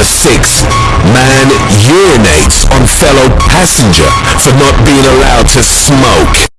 Number 6. Man urinates on fellow passenger for not being allowed to smoke.